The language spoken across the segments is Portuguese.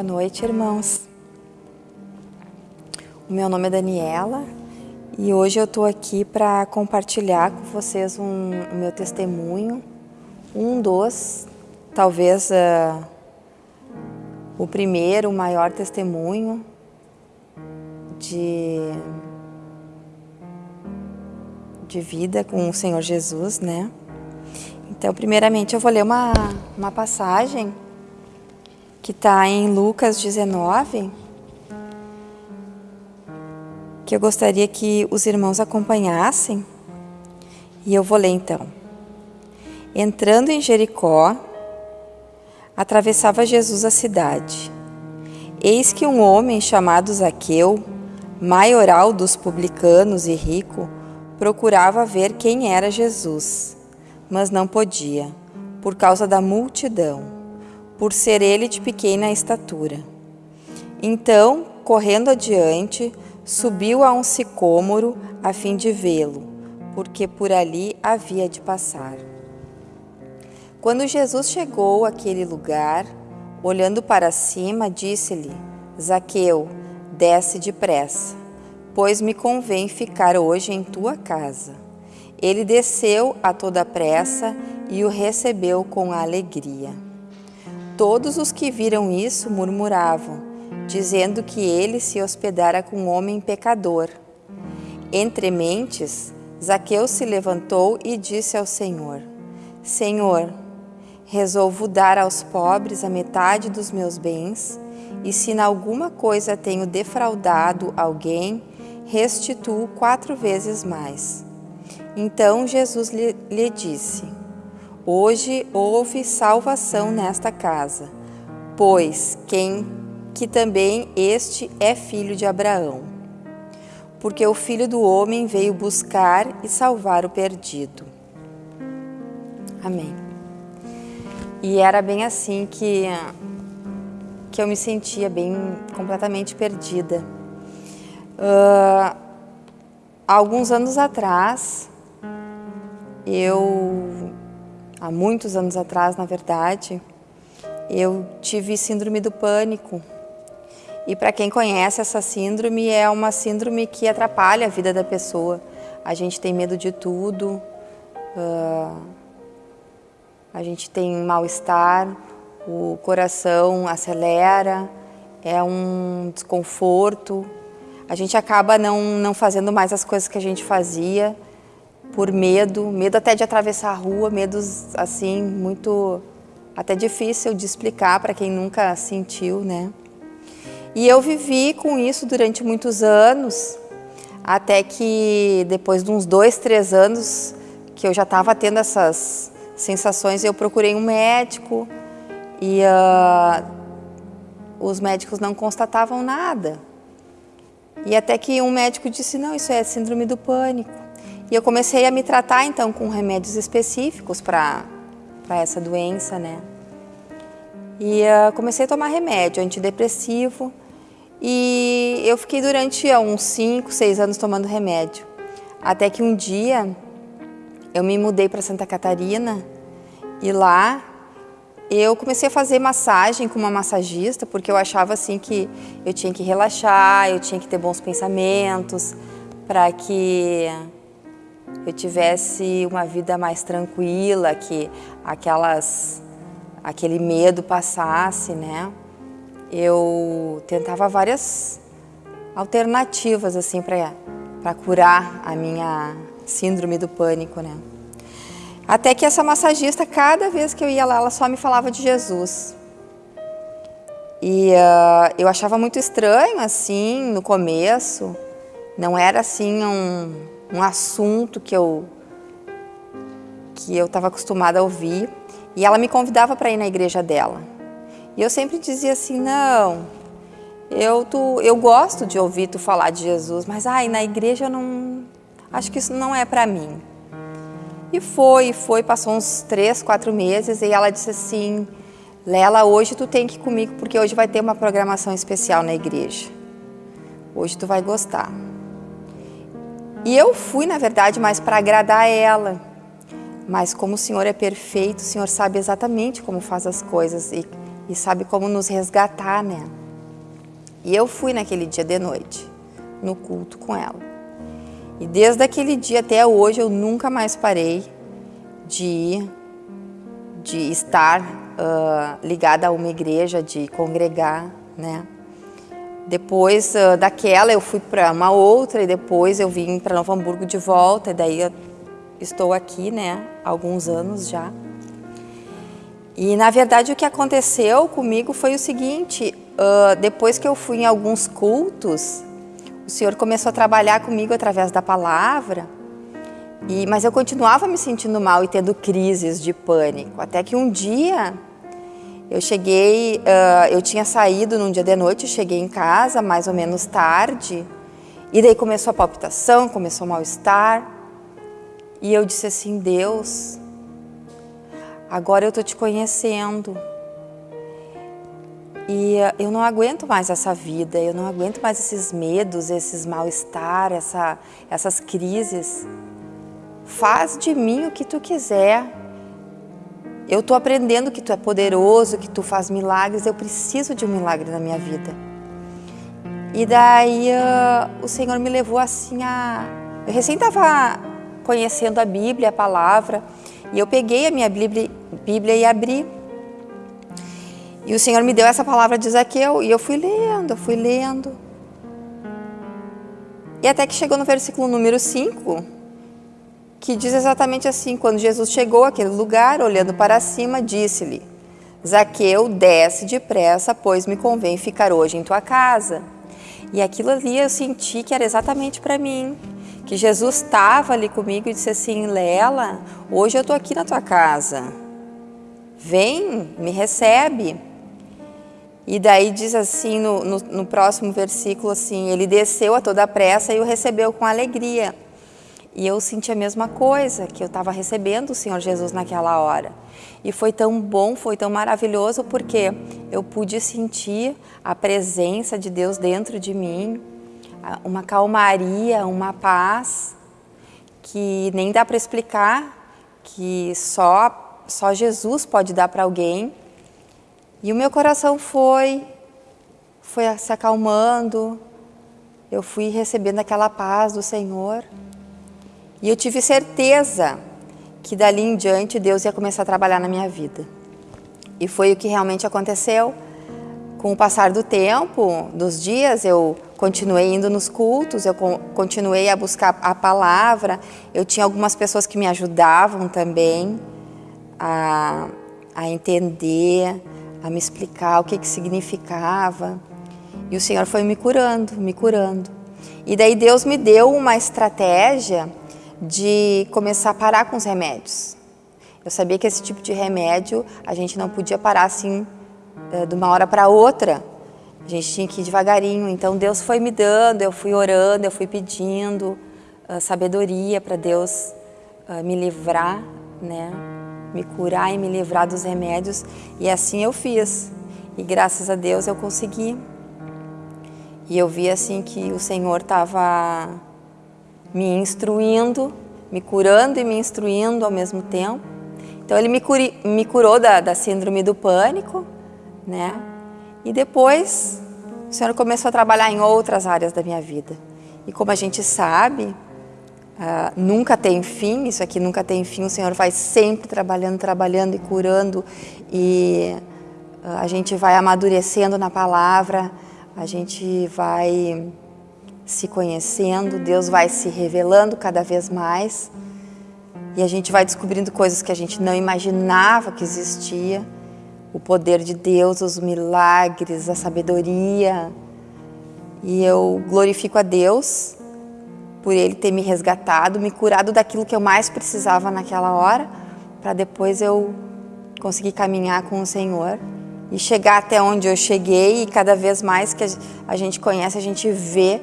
Boa noite, irmãos. O meu nome é Daniela e hoje eu estou aqui para compartilhar com vocês um, o meu testemunho, um dos, talvez uh, o primeiro, o maior testemunho de, de vida com o Senhor Jesus, né? Então, primeiramente, eu vou ler uma, uma passagem que está em Lucas 19, que eu gostaria que os irmãos acompanhassem. E eu vou ler então. Entrando em Jericó, atravessava Jesus a cidade. Eis que um homem chamado Zaqueu, maioral dos publicanos e rico, procurava ver quem era Jesus, mas não podia, por causa da multidão por ser ele de pequena estatura. Então, correndo adiante, subiu a um sicômoro a fim de vê-lo, porque por ali havia de passar. Quando Jesus chegou àquele lugar, olhando para cima, disse-lhe: Zaqueu, desce depressa, pois me convém ficar hoje em tua casa. Ele desceu a toda pressa e o recebeu com alegria. Todos os que viram isso murmuravam, dizendo que ele se hospedara com um homem pecador. Entre mentes, Zaqueu se levantou e disse ao Senhor: Senhor, resolvo dar aos pobres a metade dos meus bens, e se em alguma coisa tenho defraudado alguém, restituo quatro vezes mais. Então Jesus lhe, lhe disse: Hoje houve salvação nesta casa, pois quem que também este é filho de Abraão. Porque o filho do homem veio buscar e salvar o perdido. Amém. E era bem assim que que eu me sentia bem completamente perdida. Uh, alguns anos atrás, eu há muitos anos atrás, na verdade, eu tive síndrome do pânico. E para quem conhece essa síndrome, é uma síndrome que atrapalha a vida da pessoa. A gente tem medo de tudo, uh, a gente tem mal-estar, o coração acelera, é um desconforto. A gente acaba não, não fazendo mais as coisas que a gente fazia por medo, medo até de atravessar a rua, medos assim muito até difícil de explicar para quem nunca sentiu, né? E eu vivi com isso durante muitos anos, até que depois de uns dois, três anos que eu já estava tendo essas sensações, eu procurei um médico e uh, os médicos não constatavam nada. E até que um médico disse, não, isso é síndrome do pânico. E eu comecei a me tratar então com remédios específicos para essa doença, né? E uh, comecei a tomar remédio antidepressivo e eu fiquei durante uh, uns 5, 6 anos tomando remédio. Até que um dia eu me mudei para Santa Catarina e lá eu comecei a fazer massagem com uma massagista porque eu achava assim que eu tinha que relaxar, eu tinha que ter bons pensamentos para que eu tivesse uma vida mais tranquila, que aquelas, aquele medo passasse, né? Eu tentava várias alternativas assim para curar a minha síndrome do pânico, né? Até que essa massagista, cada vez que eu ia lá, ela só me falava de Jesus. E uh, eu achava muito estranho, assim, no começo. Não era, assim, um, um assunto que eu que eu estava acostumada a ouvir e ela me convidava para ir na igreja dela. E eu sempre dizia assim, não, eu, tu, eu gosto de ouvir tu falar de Jesus, mas ai, na igreja eu não, acho que isso não é para mim. E foi, foi, passou uns três, quatro meses e ela disse assim, Lela, hoje tu tem que ir comigo porque hoje vai ter uma programação especial na igreja. Hoje tu vai gostar. E eu fui, na verdade, mais para agradar ela. Mas como o Senhor é perfeito, o Senhor sabe exatamente como faz as coisas. E, e sabe como nos resgatar, né? E eu fui naquele dia de noite, no culto com ela. E desde aquele dia até hoje eu nunca mais parei de, de estar uh, ligada a uma igreja, de congregar, né? Depois uh, daquela eu fui para uma outra e depois eu vim para Novo Hamburgo de volta. E daí estou aqui, né, há alguns anos já. E na verdade o que aconteceu comigo foi o seguinte, uh, depois que eu fui em alguns cultos, o Senhor começou a trabalhar comigo através da palavra, e, mas eu continuava me sentindo mal e tendo crises de pânico, até que um dia eu cheguei, uh, eu tinha saído num dia de noite, cheguei em casa mais ou menos tarde, e daí começou a palpitação, começou o mal-estar, e eu disse assim, Deus, agora eu estou te conhecendo, e uh, eu não aguento mais essa vida, eu não aguento mais esses medos, esses mal-estar, essa, essas crises. Faz de mim o que tu quiser, eu estou aprendendo que tu é poderoso, que tu faz milagres, eu preciso de um milagre na minha vida. E daí uh, o Senhor me levou assim a. Eu recém estava conhecendo a Bíblia, a palavra, e eu peguei a minha Bíblia, Bíblia e abri. E o Senhor me deu essa palavra de Zaqueu, e eu fui lendo, eu fui lendo. E até que chegou no versículo número 5, que diz exatamente assim: quando Jesus chegou àquele lugar, olhando para cima, disse-lhe: Zaqueu, desce depressa, pois me convém ficar hoje em tua casa. E aquilo ali eu senti que era exatamente para mim. Que Jesus estava ali comigo e disse assim: Lela, hoje eu estou aqui na tua casa. Vem, me recebe. E daí diz assim no, no, no próximo versículo assim: Ele desceu a toda pressa e o recebeu com alegria. E eu senti a mesma coisa, que eu estava recebendo o Senhor Jesus naquela hora. E foi tão bom, foi tão maravilhoso, porque eu pude sentir a presença de Deus dentro de mim, uma calmaria, uma paz, que nem dá para explicar, que só, só Jesus pode dar para alguém. E o meu coração foi, foi se acalmando, eu fui recebendo aquela paz do Senhor. E eu tive certeza que dali em diante Deus ia começar a trabalhar na minha vida. E foi o que realmente aconteceu. Com o passar do tempo, dos dias, eu continuei indo nos cultos, eu continuei a buscar a palavra. Eu tinha algumas pessoas que me ajudavam também a, a entender, a me explicar o que, que significava. E o Senhor foi me curando, me curando. E daí Deus me deu uma estratégia de começar a parar com os remédios. Eu sabia que esse tipo de remédio a gente não podia parar assim eh, de uma hora para outra. A gente tinha que ir devagarinho. Então Deus foi me dando, eu fui orando, eu fui pedindo uh, sabedoria para Deus uh, me livrar, né? Me curar e me livrar dos remédios. E assim eu fiz. E graças a Deus eu consegui. E eu vi assim que o Senhor estava me instruindo, me curando e me instruindo ao mesmo tempo. Então ele me, curi, me curou da, da síndrome do pânico, né? E depois o Senhor começou a trabalhar em outras áreas da minha vida. E como a gente sabe, uh, nunca tem fim, isso aqui nunca tem fim, o Senhor vai sempre trabalhando, trabalhando e curando, e uh, a gente vai amadurecendo na palavra, a gente vai se conhecendo, Deus vai se revelando cada vez mais e a gente vai descobrindo coisas que a gente não imaginava que existia. O poder de Deus, os milagres, a sabedoria. E eu glorifico a Deus por Ele ter me resgatado, me curado daquilo que eu mais precisava naquela hora, para depois eu conseguir caminhar com o Senhor e chegar até onde eu cheguei e cada vez mais que a gente conhece, a gente vê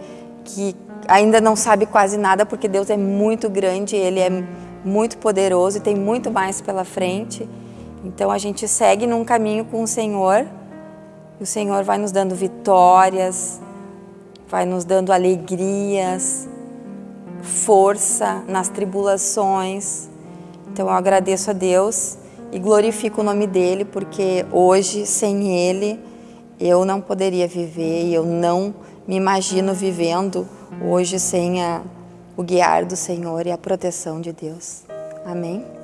que ainda não sabe quase nada, porque Deus é muito grande, Ele é muito poderoso e tem muito mais pela frente. Então a gente segue num caminho com o Senhor, e o Senhor vai nos dando vitórias, vai nos dando alegrias, força nas tribulações. Então eu agradeço a Deus e glorifico o nome dele, porque hoje, sem ele, eu não poderia viver e eu não me imagino vivendo hoje sem a, o guiar do Senhor e a proteção de Deus. Amém?